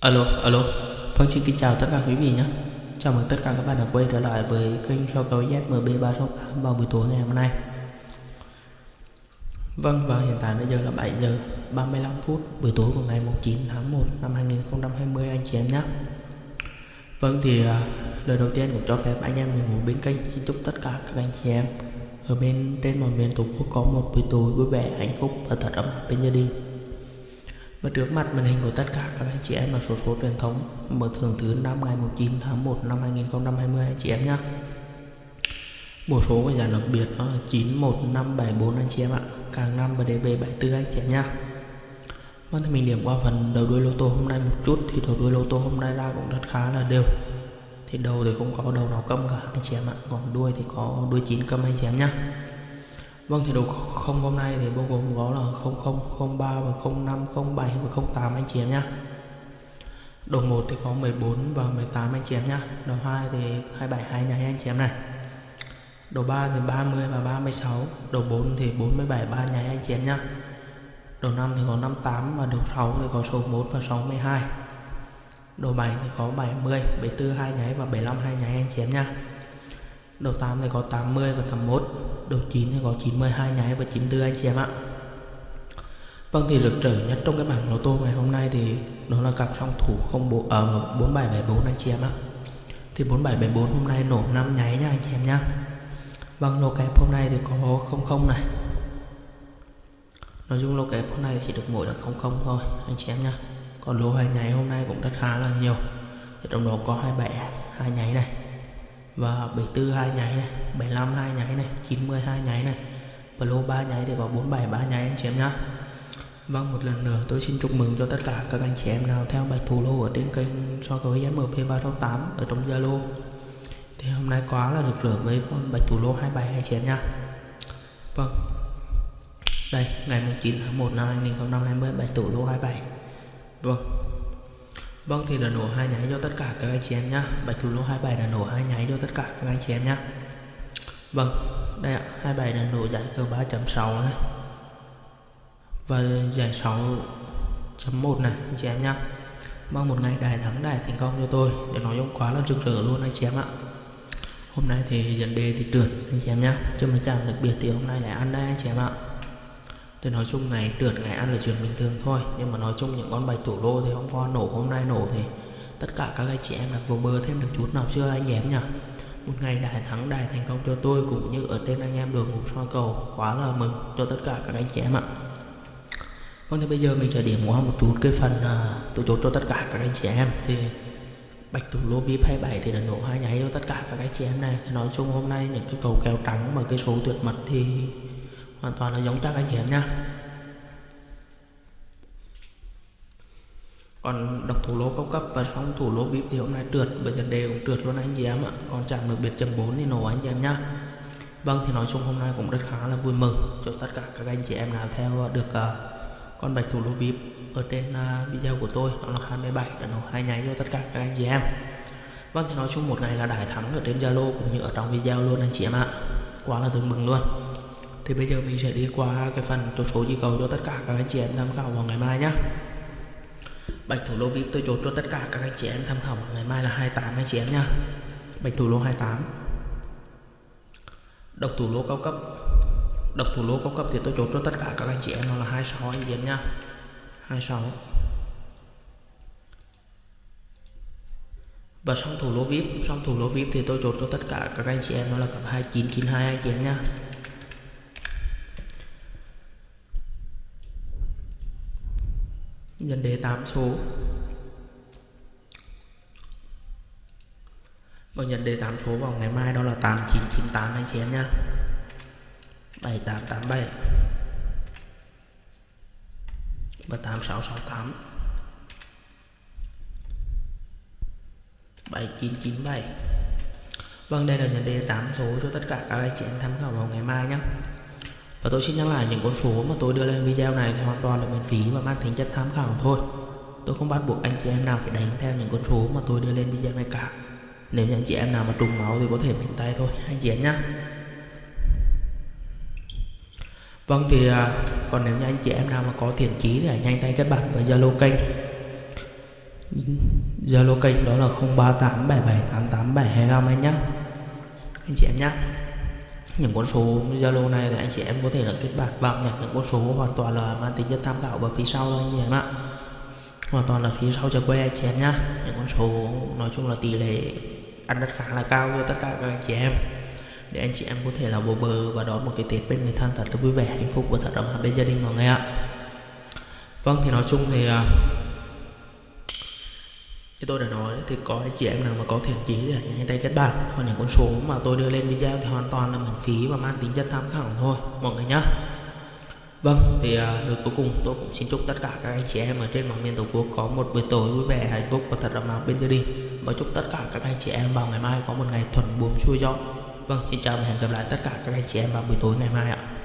Alo, alo. Vâng xin kính chào tất cả quý vị nhé. Chào mừng tất cả các bạn đã quay trở lại với kênh so cầu ZMB368 vào buổi tối ngày hôm nay. Vâng và hiện tại bây giờ là 7 giờ 35 phút buổi tối của ngày 9 tháng 1 năm 2020 anh chị em nhé. Vâng thì à, lời đầu tiên cũng cho phép anh em mình bên kênh xin chúc tất cả các anh chị em ở bên trên mọi miền tổ quốc có một buổi tối vui vẻ hạnh phúc và thật ấm áp bên gia đình và trước mặt màn hình của tất cả các anh chị em là số số truyền thống mở thưởng thứ năm ngày 9 tháng 1 năm 2020 anh chị em nhé Bộ số của giải đặc biệt đó là 91574 anh chị em ạ. Càng năm và DB74 anh chị em nhé Vâng thì mình điểm qua phần đầu đuôi lô tô hôm nay một chút, Thì đầu đuôi lô tô hôm nay ra cũng rất khá là đều. Thì đầu thì không có đầu nào câm cả anh chị em ạ. Còn đuôi thì có đuôi 9 câm anh chị em nhé Vâng thì đồ không hôm nay thì bao gồm có là 00, 03 và 05, 07 và 08 anh chị em nhé. Đồ 1 thì có 14 và 18 anh chị em nhé. Đồ 2 thì 27 hai nháy anh chị em này. Đồ 3 thì 30 và 36. Đồ 4 thì 47 ba nháy anh chị em nhé. Đồ 5 thì có 58 và đồ 6 thì có số 1 và 62. Đồ 7 thì có 70, 74 hai nháy và 75 hai nháy anh chị em nhé. Đầu 8 thì có 80 và 81 Đầu 9 thì có 92 nháy và 94 anh chị em ạ Vâng thì rực rỡ nhất trong cái bảng lô tô ngày hôm nay thì đó là cặp song thủ không bộ ở uh, 4774 anh chị em ạ. Thì 4774 hôm nay nổ 5 nháy nha anh chị em nhá. Vâng lô kép hôm nay thì có 00 này. Nói chung lô kép hôm nay chỉ được mỗi là 00 thôi anh chị em nhá. Còn lô hai nháy hôm nay cũng rất khá là nhiều. Thì trong đó có 27 hai nháy này và 74 hai nháy này 75 hai nháy này 90 hai nháy này. Và lô 3 nháy thì có 47 3 nháy anh chị em nhá. Vâng một lần nữa tôi xin chúc mừng cho tất cả các anh chị em nào theo bạch thủ lô ở trên kênh so với MP368 ở trong Zalo. Thì hôm nay quá là rực rỡ với con bạch thủ lô 27 anh chị em nhá. Vâng. Đây, ngày 19 tháng 1 năm 2020 bạch thủ lô 27 Vâng. Vâng thì đã nổ hai nháy cho tất cả các anh chị em nhá. Bạch thủ lô 27 đã nổ hai nháy cho tất cả các anh chị em nhá. Vâng đây ạ 27 đã nổ giải cờ 3.6 này. Và giải 6.1 này, anh chị em nhá. Mong một ngày đài thắng, đài thành công cho tôi. Để nói chung quá là rực rỡ luôn, anh chị em ạ. Hôm nay thì dẫn đề thì trượt anh chị em nhá. Chứ mà chẳng đặc biệt thì hôm nay lại ăn đây, anh chị em ạ. Tôi nói chung ngày trượt ngày ăn là chuyện bình thường thôi. Nhưng mà nói chung những con bạch thủ lô thì hôm qua nổ hôm nay nổ thì Tất cả các anh chị em đặt vô bơ thêm được chút nào chưa anh em nhỉ? Một ngày đại thắng đại thành công cho tôi cũng như ở trên anh em đường ngủ soi cầu. Quá là mừng cho tất cả các anh chị em ạ. Vâng thì bây giờ mình sẽ điểm qua một chút cái phần à, uh, tổ chốt cho tất cả các anh chị em. Thì bạch thủ lô VIP 27 thì đã nổ hai nháy cho tất cả các anh chị em này. Thì nói chung hôm nay những cái cầu kèo trắng mà cái số tuyệt mật thì hoàn toàn là giống chắc anh chị em nha. Còn độc thủ lô cao cấp và song thủ lô vip thì hôm nay trượt bây giờ đều cũng trượt luôn anh chị em ạ. Còn chạm được biệt chấm 4 thì nổ anh chị em nhá. Vâng thì nói chung hôm nay cũng rất khá là vui mừng cho tất cả các anh chị em nào theo được uh, con bạch thủ lô vip ở trên uh, video của tôi đó là 27 đã nổ hai nháy cho tất cả các anh chị em. Vâng thì nói chung một ngày là đại thắng ở trên zalo cũng như ở trong video luôn anh chị em ạ. Quá là tương mừng luôn thì bây giờ mình sẽ đi qua cái phần chốt số di cầu cho tất cả các anh chị em tham khảo vào ngày mai nhé bạch thủ lô vip tôi chốt cho tất cả các anh chị em tham khảo vào ngày mai là 28 anh chị em nhá. Bạch thủ lô 28 độc thủ lô cao cấp. Độc thủ lô cao cấp thì tôi chốt cho tất cả các anh chị em nó là 26 anh chị em nhá. 26 và song thủ lô vip song thủ lô vip thì tôi chốt cho tất cả các anh chị em nó là cặp 2992 anh chị em nhá. Nhân đề 8 số. Và nhận đề 8 số vào ngày mai đó là 8998 anh chị em nhá. 7887 và 8668 7997 Vâng đây là nhận đề 8 số cho tất cả các anh chị em tham khảo vào ngày mai nhé và tôi xin nhắc lại những con số mà tôi đưa lên video này thì hoàn toàn là miễn phí và mang tính chất tham khảo thôi. Tôi không bắt buộc anh chị em nào phải đánh theo những con số mà tôi đưa lên video này cả. Nếu như anh chị em nào mà trùng máu thì có thể mạnh tay thôi, anh chị em nhé Vâng thì à, còn nếu như anh chị em nào mà có thiện chí thì hãy nhanh tay kết bạn với Zalo kênh. Zalo kênh đó là 0387788725 anh nhá. Anh chị em nhá những con số Zalo này thì anh chị em có thể là kết bạn vào nhặt những con số hoàn toàn là mang tính chất tham khảo và phía sau thôi anh chị em ạ. Hoàn toàn là phía sau cho que anh chị em nhá. Những con số nói chung là tỷ lệ ăn đất khá là cao cho tất cả các anh chị em. Để anh chị em có thể là bồ bờ và đón một cái Tết bên người thân thật là vui vẻ, hạnh phúc và thật ấm bên gia đình mọi người ạ. Vâng thì nói chung thì à, như tôi đã nói thì có anh chị em nào mà có thiện chí thì hãy nhanh tay kết bạn còn những con số mà tôi đưa lên video thì hoàn toàn là miễn phí và mang tính chất tham khảo thôi mọi người nhé Vâng, thì à, uh, lời cuối cùng tôi cũng xin chúc tất cả các anh chị em ở trên mọi miền tổ quốc có một buổi tối vui vẻ, hạnh phúc và thật là áp bên gia đình. Và chúc tất cả các anh chị em vào ngày mai có một ngày thuận buồm xuôi gió. Vâng, xin chào và hẹn gặp lại tất cả các anh chị em vào buổi tối ngày mai ạ.